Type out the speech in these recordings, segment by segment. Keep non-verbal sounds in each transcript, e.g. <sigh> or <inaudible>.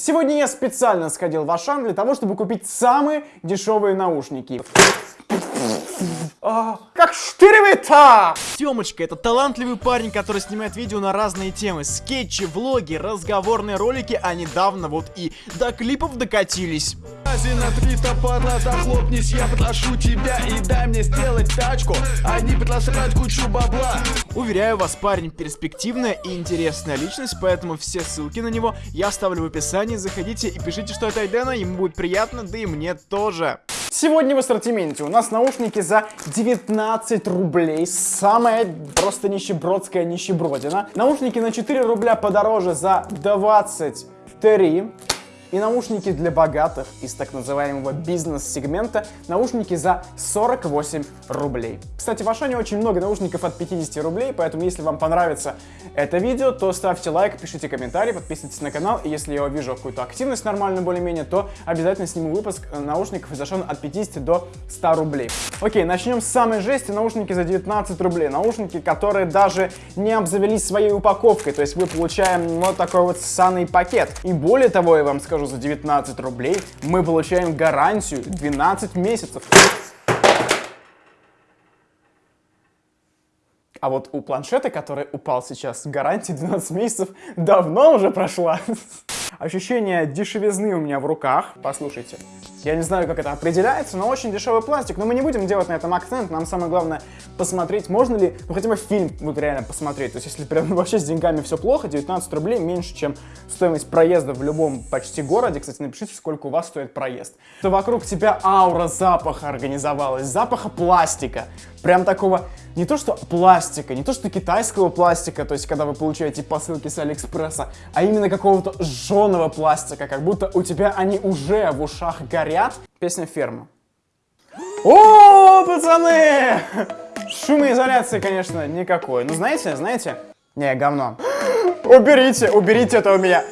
Сегодня я специально сходил в Ашан для того, чтобы купить самые дешевые наушники. А, как штыревый-то! Тёмочка — это талантливый парень, который снимает видео на разные темы. Скетчи, влоги, разговорные ролики, а недавно вот и до клипов докатились. На 300 падла, захлопнись, я прошу тебя и дай мне сделать тачку, а не предложить кучу бабла. Уверяю вас, парень перспективная и интересная личность, поэтому все ссылки на него я оставлю в описании, заходите и пишите, что это Айдена, ему будет приятно, да и мне тоже. Сегодня в ассортименте у нас наушники за 19 рублей. Самая просто нищебродская нищебродина. Наушники на 4 рубля подороже за 23. И наушники для богатых из так называемого бизнес-сегмента, наушники за 48 рублей. Кстати, в Ашане очень много наушников от 50 рублей, поэтому если вам понравится это видео, то ставьте лайк, пишите комментарий, подписывайтесь на канал, и если я увижу какую-то активность нормальную более-менее, то обязательно сниму выпуск наушников из Ашана от 50 до 100 рублей. Окей, начнем с самой жести, наушники за 19 рублей, наушники, которые даже не обзавелись своей упаковкой, то есть мы получаем вот такой вот ссаный пакет. И более того, я вам скажу, за 19 рублей мы получаем гарантию 12 месяцев. А вот у планшета, который упал сейчас, гарантия 12 месяцев давно уже прошла. <laughs> Ощущение дешевизны у меня в руках. Послушайте. Я не знаю, как это определяется, но очень дешевый пластик. Но мы не будем делать на этом акцент. Нам самое главное посмотреть, можно ли, ну хотя бы фильм вот реально посмотреть. То есть если прям <laughs> вообще с деньгами все плохо, 19 рублей меньше, чем стоимость проезда в любом почти городе. Кстати, напишите, сколько у вас стоит проезд. То вокруг тебя аура запаха организовалась, запаха пластика. Прям такого, не то что пластика, не то что китайского пластика, то есть когда вы получаете посылки с Алиэкспресса, а именно какого-то жженого пластика, как будто у тебя они уже в ушах горят. Песня «Ферма». О, пацаны! Шумоизоляции, конечно, никакой. Ну, знаете, знаете? Не, говно. Уберите, уберите это у меня.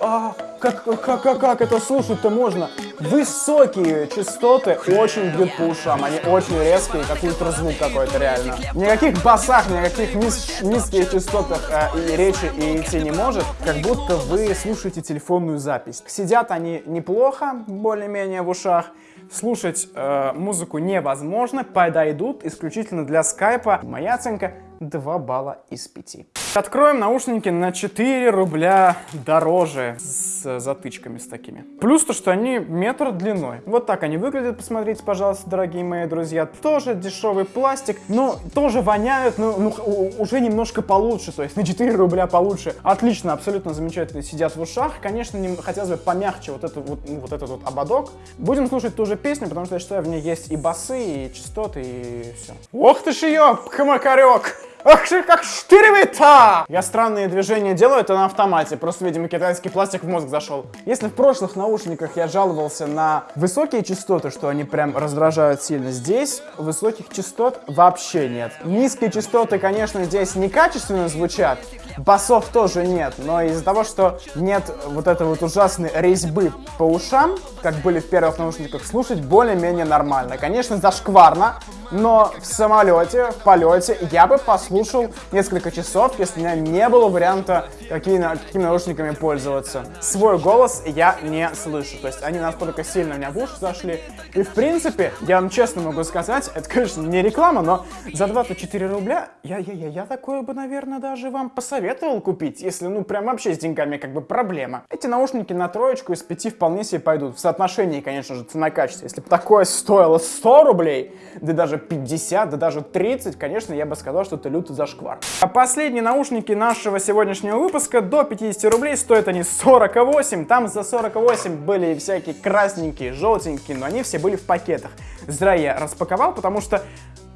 А, как, как, как, как это слушать-то можно? Высокие частоты очень бьют по ушам, они очень резкие, как ультразвук какой-то реально. Никаких басах, никаких низ, низких частотах э, и речи и идти не может, как будто вы слушаете телефонную запись. Сидят они неплохо, более-менее в ушах, слушать э, музыку невозможно, подойдут исключительно для скайпа. Моя оценка 2 балла из 5. Откроем наушники на 4 рубля дороже с затычками с такими. Плюс то, что они метр длиной. Вот так они выглядят, посмотрите, пожалуйста, дорогие мои друзья. Тоже дешевый пластик, но тоже воняют, но ну, уже немножко получше, то есть на 4 рубля получше. Отлично, абсолютно замечательно сидят в ушах. Конечно, не, хотелось бы помягче вот, это, вот, ну, вот этот вот ободок. Будем слушать ту же песню, потому что я считаю, в ней есть и басы, и частоты, и все. Ох ты ж ее, хмакарек! Ах как штыревый-то! Я странные движения делаю, это на автомате. Просто, видимо, китайский пластик в мозг зашел. Если в прошлых наушниках я жаловался на высокие частоты, что они прям раздражают сильно, здесь высоких частот вообще нет. Низкие частоты, конечно, здесь некачественно звучат, басов тоже нет, но из-за того, что нет вот этой вот ужасной резьбы по ушам, как были в первых наушниках, слушать более-менее нормально. Конечно, зашкварно, но в самолете, в полете я бы послушал несколько часов, если у меня не было варианта, какие, какими наушниками пользоваться. Свой голос я не слышу, то есть они настолько сильно у меня в уши зашли. И в принципе, я вам честно могу сказать, это, конечно, не реклама, но за 24 рубля я, я, я, я такое бы, наверное, даже вам посоветовал купить, если, ну, прям вообще с деньгами как бы проблема. Эти наушники на троечку из пяти вполне себе пойдут. В соотношении, конечно же, цена-качество. Если бы такое стоило 100 рублей, да даже 50, да даже 30, конечно, я бы сказал, что это лютый зашквар. А последние наушники нашего сегодняшнего выпуска до 50 рублей стоят они 48. Там за 48 были всякие красненькие, желтенькие, но они все были в пакетах. Зря я распаковал, потому что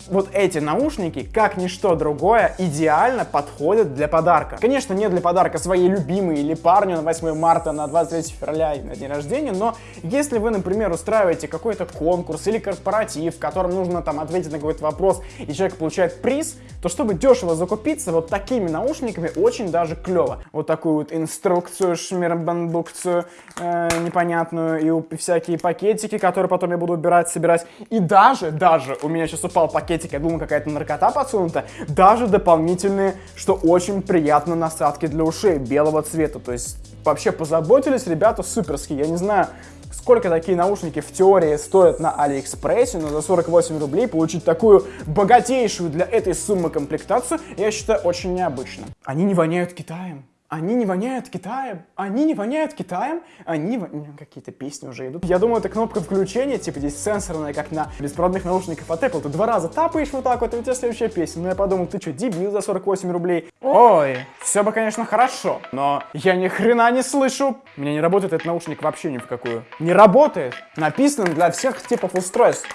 вот эти наушники, как ничто другое, идеально подходят для подарка. Конечно, не для подарка своей любимой или парню на 8 марта, на 23 февраля и на день рождения, но если вы, например, устраиваете какой-то конкурс или корпоратив, в котором нужно там ответить на какой-то вопрос, и человек получает приз, то чтобы дешево закупиться, вот такими наушниками очень даже клево. Вот такую вот инструкцию, шмирбандукцию э, непонятную, и всякие пакетики, которые потом я буду убирать, собирать. И даже, даже, у меня сейчас упал пакет пакетик, я думал, какая-то наркота подсунута. Даже дополнительные, что очень приятно, насадки для ушей белого цвета. То есть вообще позаботились ребята суперские. Я не знаю, сколько такие наушники в теории стоят на Алиэкспрессе, но за 48 рублей получить такую богатейшую для этой суммы комплектацию, я считаю очень необычно. Они не воняют Китаем. Они не воняют Китаем, они не воняют Китаем, они Какие-то песни уже идут. Я думаю, это кнопка включения, типа здесь сенсорная, как на беспроводных наушниках от Apple. Ты два раза тапаешь вот так вот, и у тебя следующая песня. Ну я подумал, ты что, дебил за 48 рублей? Ой, все бы, конечно, хорошо, но я ни хрена не слышу. У меня не работает этот наушник вообще ни в какую. Не работает. Написан для всех типов устройств.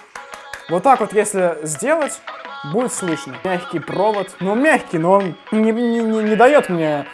Вот так вот, если сделать, будет слышно. Мягкий провод. Ну, мягкий, но он не, не, не, не дает мне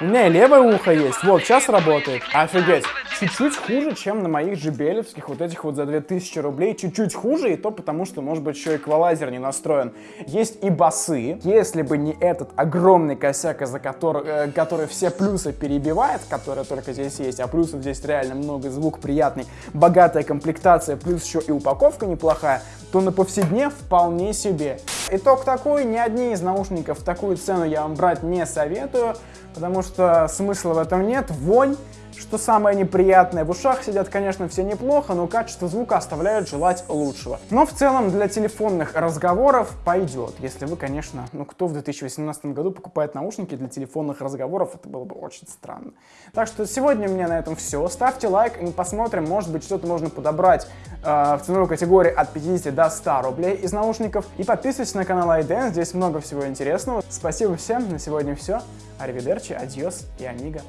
у меня и левое ухо есть. Вот, сейчас работает. Офигеть. Чуть-чуть хуже, чем на моих джибелевских, вот этих вот за 2000 рублей. Чуть-чуть хуже, и то потому, что, может быть, еще эквалайзер не настроен. Есть и басы. Если бы не этот огромный косяк, из-за которого, э, который все плюсы перебивает, который только здесь есть, а плюсов здесь реально много, звук приятный, богатая комплектация, плюс еще и упаковка неплохая, то на повседнев вполне себе. Итог такой, ни одни из наушников такую цену я вам брать не советую, потому что смысла в этом нет. Вонь что самое неприятное, в ушах сидят, конечно, все неплохо, но качество звука оставляет желать лучшего. Но в целом для телефонных разговоров пойдет, если вы, конечно, ну кто в 2018 году покупает наушники для телефонных разговоров, это было бы очень странно. Так что сегодня у меня на этом все. Ставьте лайк и мы посмотрим, может быть что-то можно подобрать э, в ценовой категории от 50 до 100 рублей из наушников. И подписывайтесь на канал iDance, здесь много всего интересного. Спасибо всем, на сегодня все. Аривидерчи, адьос и амиго.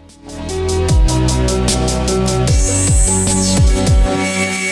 Thank you.